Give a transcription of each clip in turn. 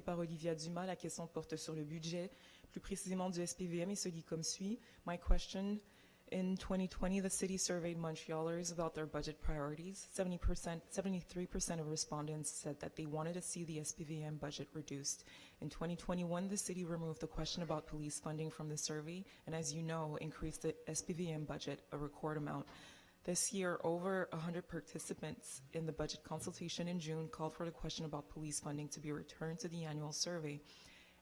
par Olivia Dumas. La question porte sur le budget, plus précisément du SPVM, et se dit comme suit. My question, in 2020, the city surveyed Montrealers about their budget priorities. 70%, 73% of respondents said that they wanted to see the SPVM budget reduced. In 2021, the city removed the question about police funding from the survey, and as you know, increased the SPVM budget a record amount. This year, over 100 participants in the budget consultation in June called for the question about police funding to be returned to the annual survey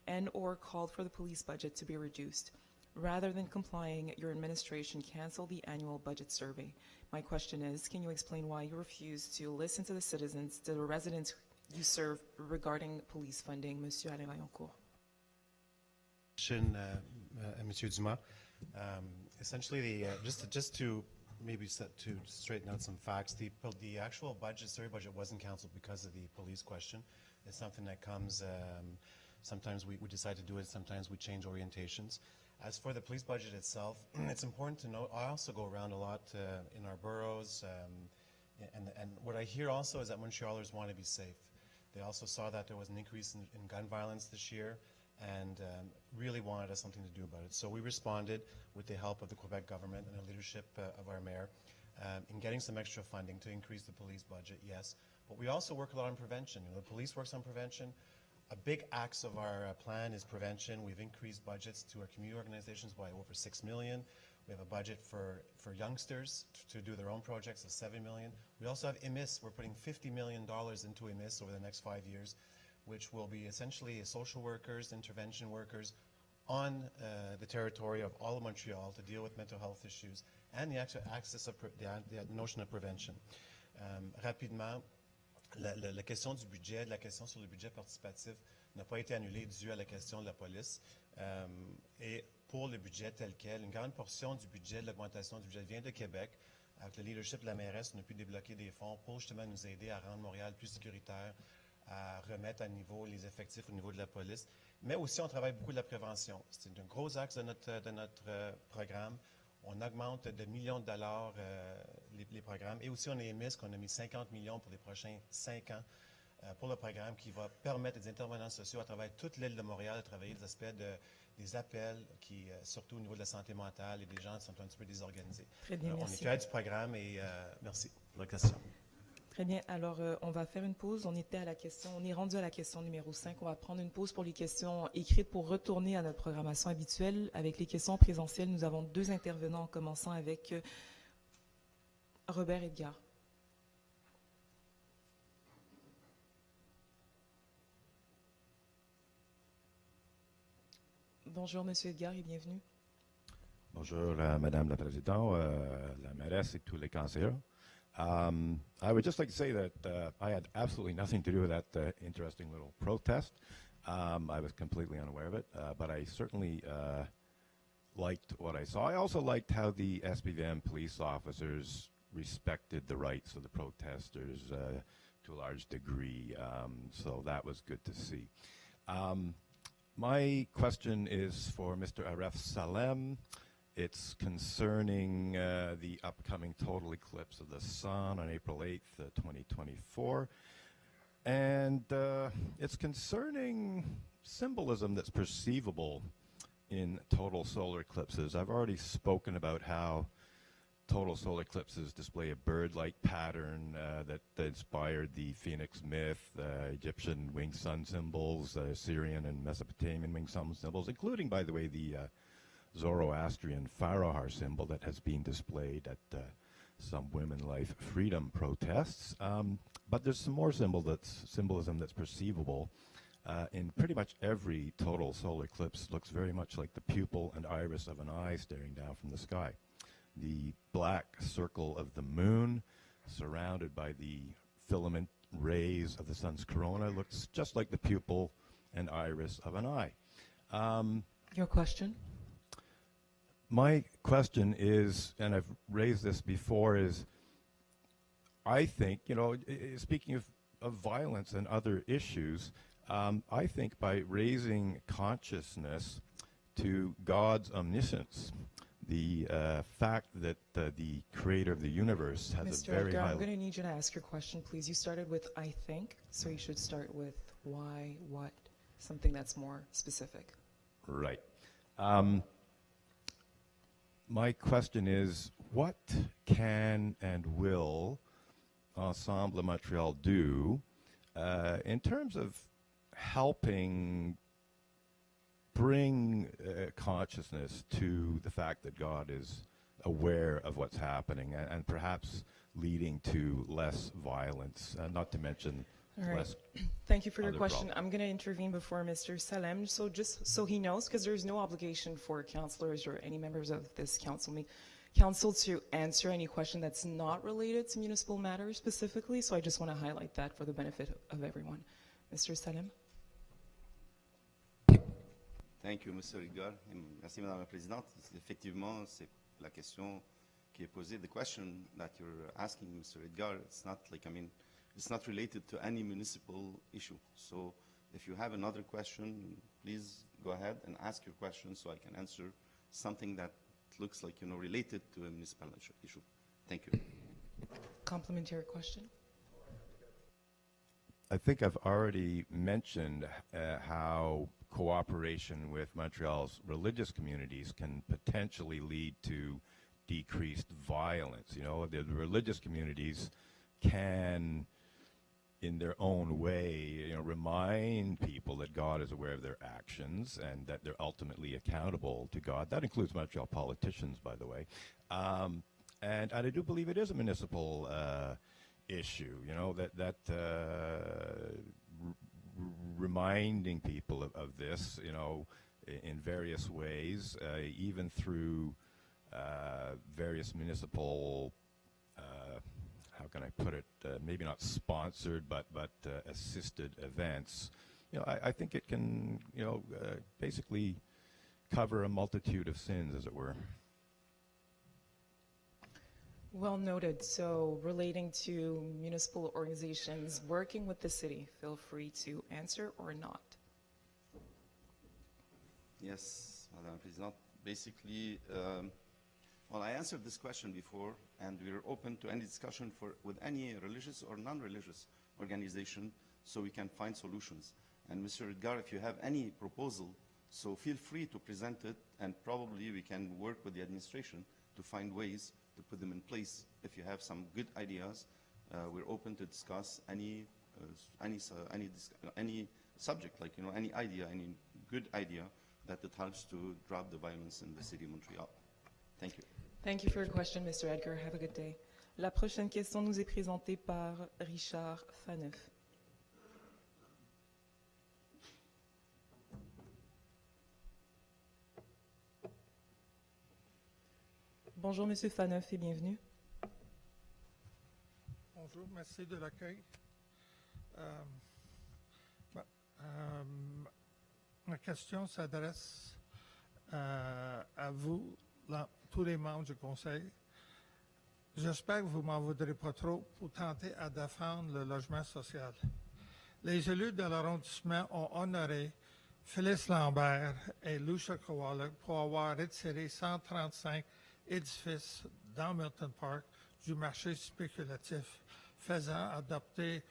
and or called for the police budget to be reduced. Rather than complying, your administration canceled the annual budget survey. My question is, can you explain why you refuse to listen to the citizens, to the residents you serve regarding police funding, Monsieur Alain Vaillancourt? Uh, uh, Monsieur Dumas. Um, essentially, the, uh, just, just to maybe set, to straighten out some facts, the, the actual budget, survey budget wasn't canceled because of the police question. It's something that comes, um, sometimes we, we decide to do it, sometimes we change orientations. As for the police budget itself, it's important to note, I also go around a lot uh, in our boroughs, um, and, and what I hear also is that Montrealers want to be safe. They also saw that there was an increase in, in gun violence this year, and um, really wanted us something to do about it. So we responded with the help of the Quebec government and the leadership uh, of our mayor um, in getting some extra funding to increase the police budget, yes. But we also work a lot on prevention. You know, the police works on prevention. A big axe of our uh, plan is prevention. We've increased budgets to our community organizations by over 6 million. We have a budget for, for youngsters to, do their own projects of 7 million. We also have EMIS. We're putting $50 million into EMIS over the next five years which will be essentially social workers, intervention workers on uh, the territory of all of Montreal to deal with mental health issues and the actual access of the, notion of prevention. Um, rapidement, la, question du budget, la question sur le budget participatif n'a pas été annulée due à la question de la police. Um, et pour le budget tel quel, une grande portion du budget, de l'augmentation du budget vient de Québec. Avec le leadership de la mairesse, on a pu débloquer des fonds pour justement nous aider à rendre Montréal plus sécuritaire, à remettre à niveau les effectifs au niveau de la police. Mais aussi, on travaille beaucoup de la prévention. C'est un gros axe de notre, de notre euh, programme. On augmente de millions de dollars euh, les, les, programmes. Et aussi, on a émis qu'on a mis 50 millions pour les prochains cinq ans euh, pour le programme qui va permettre des intervenants sociaux à travers toute l'île de Montréal de travailler des aspects de, des appels, qui, surtout au niveau de la santé mentale et des gens qui sont un petit peu désorganisés. Très bien, on est fiers du programme et merci pour la question. Bien. Alors, euh, on va faire une pause. On était à la question, on est rendu à la question numéro 5. On va prendre une pause pour les questions écrites pour retourner à notre programmation habituelle. Avec les questions présentielles, nous avons deux intervenants, en commençant avec euh, Robert Edgar. Bonjour, Monsieur Edgar, et bienvenue. Bonjour, euh, Madame la Présidente, la mairesse et tous les conseillers. Um, I would just like to say that uh, I had absolutely nothing to do with that uh, interesting little protest. Um, I was completely unaware of it, uh, but I certainly uh, liked what I saw. I also liked how the SPVM police officers respected the rights of the protesters uh, to a large degree, um, so that was good to see. Um, my question is for Mr. Aref Salem. It's concerning uh, the upcoming total eclipse of the sun on April 8th, uh, 2024. And uh, it's concerning symbolism that's perceivable in total solar eclipses. I've already spoken about how total solar eclipses display a bird-like pattern uh, that, that, inspired the phoenix myth, uh, Egyptian winged sun symbols, uh, Syrian and Mesopotamian winged sun symbols, including, by the way, the Zoroastrian Farahar symbol that has been displayed at uh, some women life freedom protests. Um, but there's some more symbol that's, symbolism that's perceivable uh, in pretty much every total solar eclipse looks very much like the pupil and iris of an eye staring down from the sky. The black circle of the moon surrounded by the filament rays of the sun's corona looks just like the pupil and iris of an eye. Um, Your question? My question is, and I've raised this before, is I think, you know, speaking of, of violence and other issues, um, I think by raising consciousness to God's omniscience, the uh, fact that uh, the creator of the universe has Mr. a very Edgar, high... I'm going to need you to ask your question, please. You started with I think, so you should start with why, what, something that's more specific. Right. Um, my question is, what can and will Ensemble Montreal do uh, in terms of helping bring uh, consciousness to the fact that God is aware of what's happening and, and perhaps leading to less violence, uh, not to mention All right. less Thank you for your question. problem. I'm going to intervene before Mr. Salem, so just so he knows, because there's no obligation for councilors or any members of this council me, council to answer any question that's not related to municipal matters specifically. So I just want to highlight that for the benefit of everyone. Mr. Salem. Thank you, Mr. Edgar. Et Merci, Madame la Présidente. Effectivement, c'est la question qui est posée. The question that you're asking, Mr. Edgar, it's not like, I mean, it's not related to any municipal issue. So if you have another question, please go ahead and ask your question so I can answer something that looks like, you know, related to a municipal issue- issue. Thank you. Complementary question. I think I've already mentioned uh, how cooperation with Montreal's religious communities can potentially lead to decreased violence. You know, the, the religious communities can, in their own way, you know, remind people that God is aware of their actions and that they're ultimately accountable to God. That includes Montreal politicians, by the way. Um, and, and I do believe it is a municipal uh, issue. You know that that uh, reminding people of, of this. You know, in various ways, uh, even through uh, various municipal. How can I put it? Uh, maybe not sponsored, but but uh, assisted events. You know, I, I think it can. You know, uh, basically cover a multitude of sins, as it were. Well noted. So relating to municipal organizations working with the city, feel free to answer or not. Yes, Madam President. Basically, um, well, I answered this question before, and we're open to any discussion for, with any religious or non-religious organization so we can find solutions. And Mr. Edgar, if you have any proposal, so feel free to present it, and probably we can work with the administration to find ways to put them in place. If you have some good ideas, uh, we're open to discuss any, uh, any, uh, any, any subject, like, you know, any idea, any good idea that it helps to drop the violence in the city of Montreal. Thank you. Thank you for your question, Mr. Edgar. Have a good day. La prochaine question nous est présentée par Richard Faneuf. Bonjour, Monsieur Faneuf, et bienvenue. Bonjour, merci de l'accueil. Euh, ma- euh, ma question s'adresse euh, à vous, là, tous les membres du Conseil. J'espère que vous m'en voudrez pas trop pour tenter à défendre le logement social. Les élus de l'arrondissement ont honoré Phyllis Lambert et Lucia Kowalik pour avoir retiré 135 édifices dans Milton Park du marché spéculatif, faisant adopter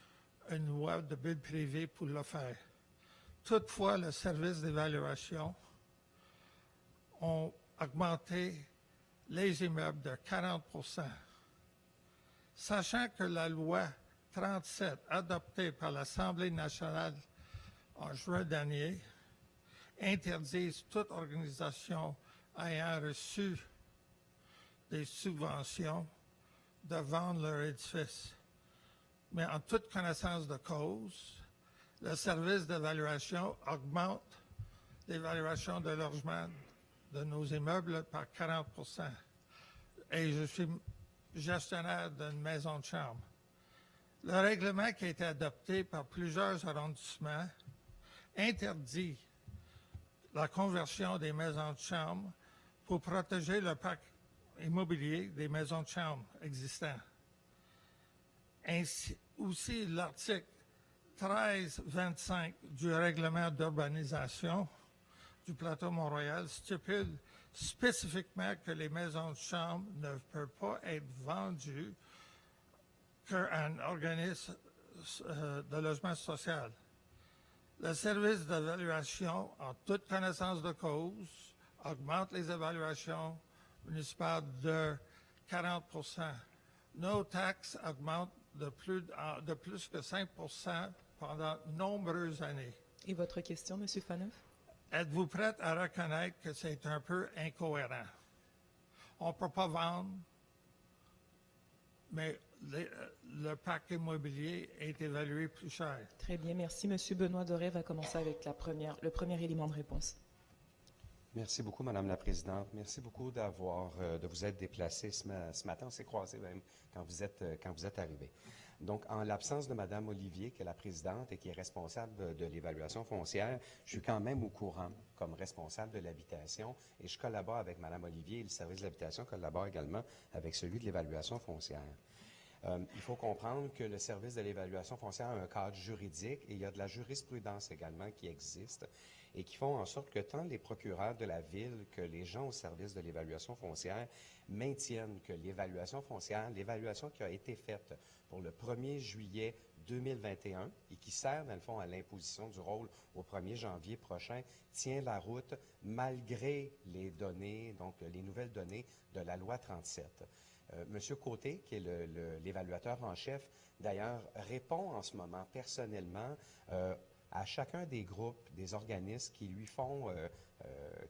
une loi de bulle privée pour le faire. Toutefois, le service d'évaluation ont augmenté les immeubles de 40% Sachant que la loi 37, adoptée par l'Assemblée nationale en juin dernier, interdise toute organisation ayant reçu des subventions de vendre leur édifice. Mais en toute connaissance de cause, le service d'évaluation augmente l'évaluation de logement de nos immeubles par 40% Et je suis gestionnaire d'une maison de chambre. Le règlement qui a été adopté par plusieurs arrondissements interdit la conversion des maisons de chambre pour protéger le parc immobilier des maisons de chambre existants. Ainsi, aussi, l'article 1325 du règlement d'urbanisation du plateau Montréal stipule spécifiquement que les maisons de chambre ne peuvent pas être vendues qu'à un organisme euh, de logement social. Le service d'évaluation, en toute connaissance de cause, augmente les évaluations municipales de 40% Nos taxes augmentent de plus, de plus que 5% pendant nombreuses années. Et votre question, Monsieur Faneuf? Êtes-vous prête à reconnaître que c'est un peu incohérent? On ne peut pas vendre, mais les- euh, le parc immobilier est évalué plus cher. Très bien, merci. Monsieur Benoît Doré va commencer avec la première, le premier élément de réponse. Merci beaucoup, Madame la Présidente. Merci beaucoup d'avoir, euh, de vous être déplacé ce, ma- ce matin. On s'est croisés même quand vous êtes, euh, quand vous êtes arrivé. Donc, en l'absence de Madame Olivier, qui est la présidente et qui est responsable de, l'évaluation foncière, je suis quand même au courant comme responsable de l'habitation et je collabore avec Madame Olivier et le service de l'habitation collabore également avec celui de l'évaluation foncière. Euh, il faut comprendre que le service de l'évaluation foncière a un cadre juridique et il y a de la jurisprudence également qui existe et qui font en sorte que tant les procureurs de la ville que les gens au service de l'évaluation foncière maintiennent que l'évaluation foncière, l'évaluation qui a été faite pour le 1er juillet 2021 et qui sert, dans le fond, à l'imposition du rôle au 1er janvier prochain, tient la route malgré les données, donc les nouvelles données de la loi 37. Euh, Monsieur Côté, qui est l'évaluateur en chef, d'ailleurs, répond en ce moment personnellement euh, à chacun des groupes, des organismes qui lui font, euh,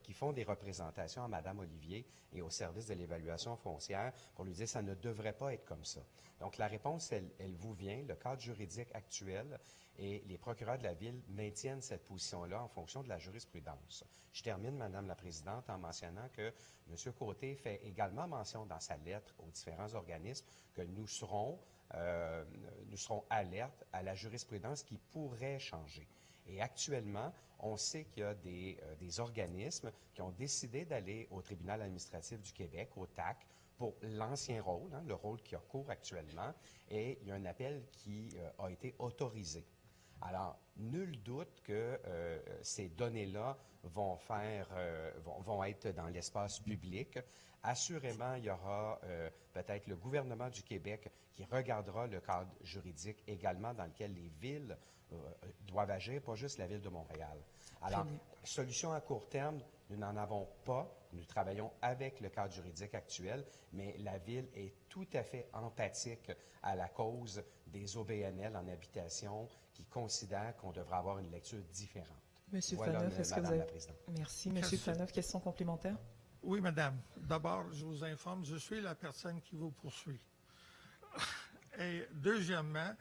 qui font des représentations à Madame Olivier et au service de l'évaluation foncière pour lui dire ça ne devrait pas être comme ça. Donc la réponse, elle, elle vous vient. Le cadre juridique actuel et les procureurs de la ville maintiennent cette position-là en fonction de la jurisprudence. Je termine, Madame la Présidente, en mentionnant que M. Côté fait également mention dans sa lettre aux différents organismes que nous serons, euh, nous serons alertes à la jurisprudence qui pourrait changer. Et actuellement, on sait qu'il y a des, euh, des organismes qui ont décidé d'aller au tribunal administratif du Québec, au TAC, pour l'ancien rôle, hein, le rôle qui a cours actuellement, et il y a un appel qui euh, a été autorisé. Alors, nul doute que euh, ces données-là vont faire, euh, vont, vont être dans l'espace public. Assurément, il y aura euh, peut-être le gouvernement du Québec qui regardera le cadre juridique également dans lequel les villes doivent agir, pas juste la ville de Montréal. Alors, solution à court terme, nous n'en avons pas. Nous travaillons avec le cadre juridique actuel, mais la ville est tout à fait empathique à la cause des OBNL en habitation qui considèrent qu'on devrait avoir une lecture différente. Monsieur Voilà, Faneuf, est-ce que vous Madame la avez... Présidente. Merci. Monsieur Question. Faneuf, question complémentaire? Oui, madame. D'abord, je vous informe, je suis la personne qui vous poursuit. Et deuxièmement,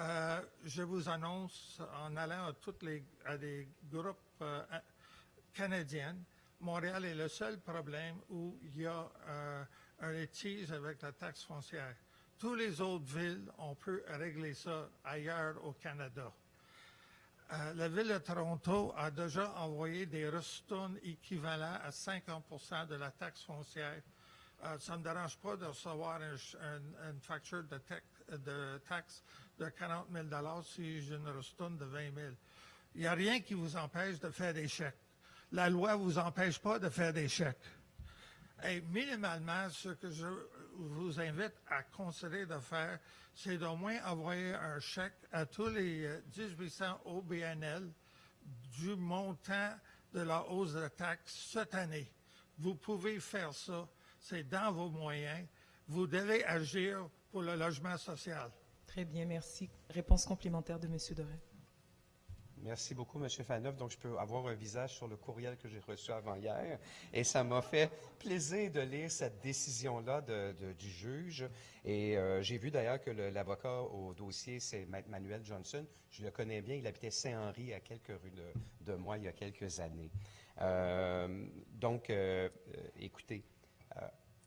euh, je vous annonce, en allant à, toutes les, à des groupes euh, canadiens, Montréal est le seul problème où il y a euh, un litige avec la taxe foncière. Toutes les autres villes, on peut régler ça ailleurs au Canada. Euh, la ville de Toronto a déjà envoyé des ristournes équivalents à 50% de la taxe foncière. Euh, ça ne me dérange pas de recevoir une facture de, taxe de 40 000 si j'ai une ristourne de 20 000. Il n'y a rien qui vous empêche de faire des chèques. La loi ne vous empêche pas de faire des chèques. Et minimalement, ce que je vous invite à considérer de faire, c'est d'au moins envoyer un chèque à tous les euh, 1800 OBNL du montant de la hausse de taxe cette année. Vous pouvez faire ça. C'est dans vos moyens. Vous devez agir pour le logement social. Très bien, merci. Réponse complémentaire de Monsieur Doré. Merci beaucoup, M. Faneuf. Donc, je peux avoir un visage sur le courriel que j'ai reçu avant hier. Et ça m'a fait plaisir de lire cette décision-là du juge. Et euh, j'ai vu d'ailleurs que l'avocat au dossier, c'est Manuel Johnson. Je le connais bien. Il habitait Saint-Henri à quelques rues de, moi il y a quelques années. Euh, donc, euh, écoutez,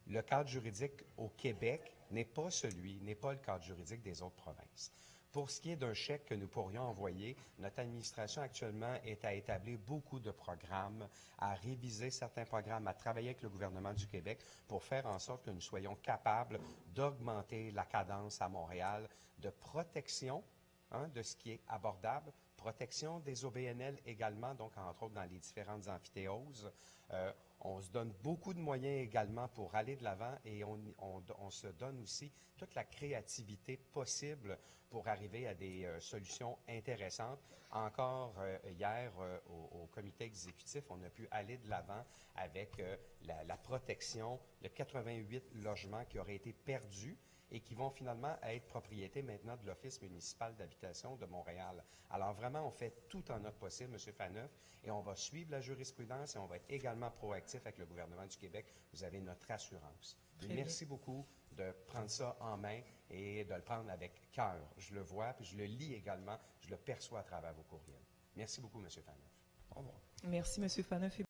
le cadre juridique au Québec n'est pas celui, n'est pas le cadre juridique des autres provinces. Pour ce qui est d'un chèque que nous pourrions envoyer, notre administration actuellement est à établir beaucoup de programmes, à réviser certains programmes, à travailler avec le gouvernement du Québec pour faire en sorte que nous soyons capables d'augmenter la cadence à Montréal de protection hein, de ce qui est abordable protection des OBNL également, donc entre autres dans les différentes amphithéoses. Euh, on se donne beaucoup de moyens également pour aller de l'avant et on, se donne aussi toute la créativité possible pour arriver à des euh, solutions intéressantes. Encore euh, hier, euh, au, comité exécutif, on a pu aller de l'avant avec la, la protection de 88 logements qui auraient été perdus et qui vont finalement être propriété maintenant de l'Office municipal d'habitation de Montréal. Alors vraiment, on fait tout en notre possible, M. Faneuf, et on va suivre la jurisprudence et on va être également proactif avec le gouvernement du Québec. Vous avez notre assurance. Très Merci beaucoup de prendre ça en main et de le prendre avec cœur. Je le vois, puis je le lis également, je le perçois à travers vos courriels. Merci beaucoup, M. Faneuf. Au revoir. Merci, M. Faneuf.